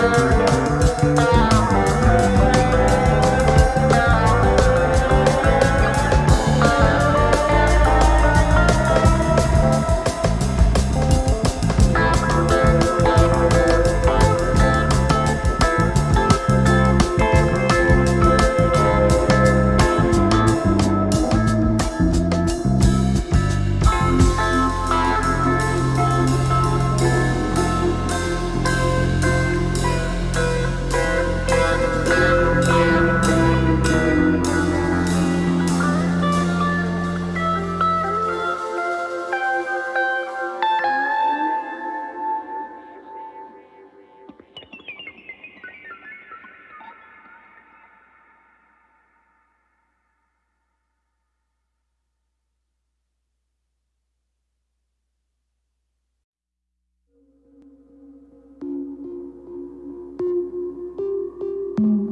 time. Mm-hmm.